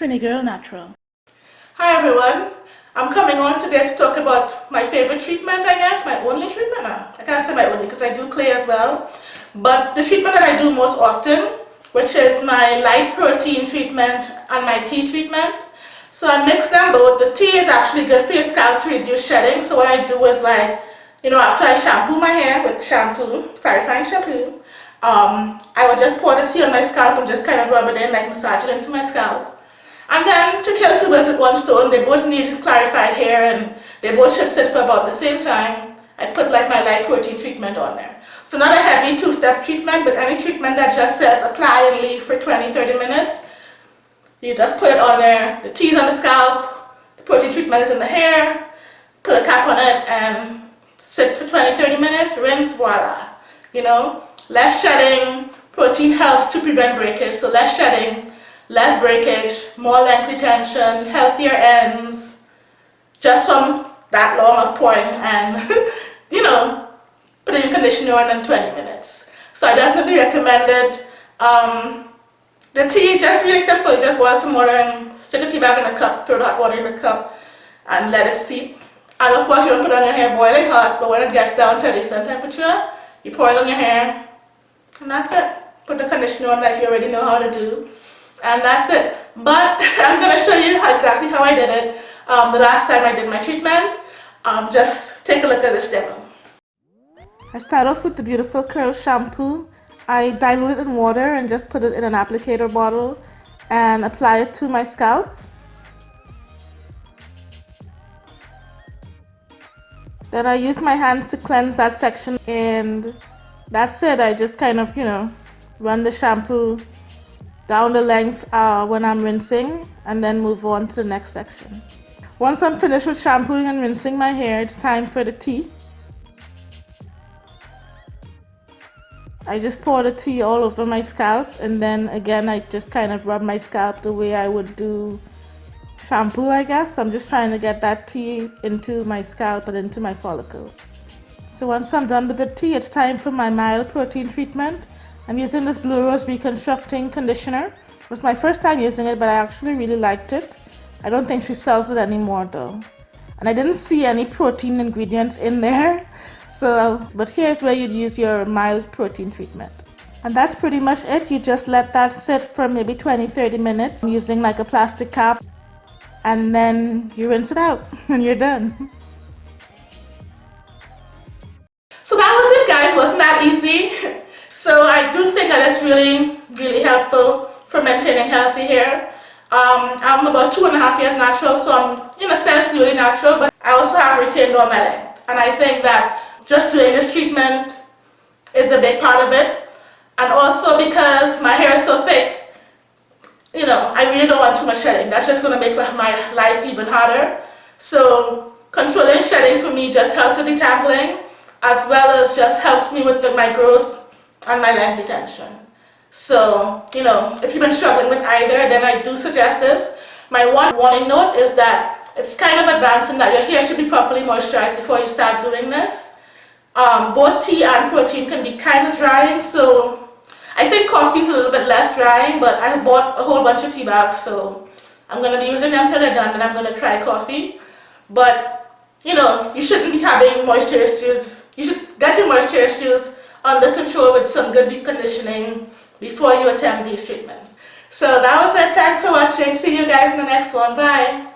Trini Girl Natural. Hi everyone. I'm coming on today to talk about my favorite treatment, I guess, my only treatment. I can't say my only because I do clay as well. But the treatment that I do most often, which is my light protein treatment and my tea treatment. So I mix them both. The tea is actually good for your scalp to reduce shedding. So what I do is like, you know, after I shampoo my hair with shampoo, clarifying shampoo, um, I will just pour the tea on my scalp and just kind of rub it in, like massage it into my scalp. And then to kill two birds with one stone, they both need clarified hair and they both should sit for about the same time. I put like my light protein treatment on there. So not a heavy two-step treatment, but any treatment that just says apply and leave for 20-30 minutes. You just put it on there. The tea's on the scalp, the protein treatment is in the hair, put a cap on it and sit for 20-30 minutes, rinse, voila. You know, less shedding, protein helps to prevent breakage, so less shedding, less breakage, more length retention, healthier ends, just from that long of pouring and, you know, putting conditioner on in 20 minutes. So I definitely recommend it. Um, the tea, just really simple, just boil some water and stick a tea bag in a cup, throw the hot water in the cup and let it steep. And of course you don't put on your hair boiling hot, but when it gets down to a decent temperature, you pour it on your hair and that's it. Put the conditioner on like you already know how to do. And that's it. But I'm going to show you exactly how I did it um, the last time I did my treatment. Um, just take a look at this demo. I start off with the Beautiful Curl shampoo. I dilute it in water and just put it in an applicator bottle and apply it to my scalp. Then I use my hands to cleanse that section and that's it. I just kind of, you know, run the shampoo down the length uh, when I'm rinsing and then move on to the next section. Once I'm finished with shampooing and rinsing my hair, it's time for the tea. I just pour the tea all over my scalp and then again I just kind of rub my scalp the way I would do shampoo I guess. I'm just trying to get that tea into my scalp and into my follicles. So once I'm done with the tea, it's time for my mild protein treatment. I'm using this Blue Rose Reconstructing Conditioner. It was my first time using it, but I actually really liked it. I don't think she sells it anymore though. And I didn't see any protein ingredients in there. So, but here's where you'd use your mild protein treatment. And that's pretty much it. You just let that sit for maybe 20-30 minutes using like a plastic cap. And then you rinse it out and you're done. So that was it guys, wasn't that easy? So I do think that it's really, really helpful for maintaining healthy hair. Um, I'm about two and a half years natural, so I'm in a sense really natural, but I also have retained all my length. And I think that just doing this treatment is a big part of it. And also because my hair is so thick, you know, I really don't want too much shedding. That's just going to make my life even harder. So controlling shedding for me just helps with detangling as well as just helps me with the, my growth and my length retention. So, you know, if you've been struggling with either, then I do suggest this. My one warning note is that it's kind of advancing that your hair should be properly moisturized before you start doing this. Um, both tea and protein can be kind of drying, so I think coffee is a little bit less drying, but I bought a whole bunch of tea bags, so I'm going to be using them till they're done, and I'm going to try coffee. But, you know, you shouldn't be having moisture issues you should get your moisture issues under control with some good conditioning before you attempt these treatments. So that was it. Thanks for watching. See you guys in the next one. Bye.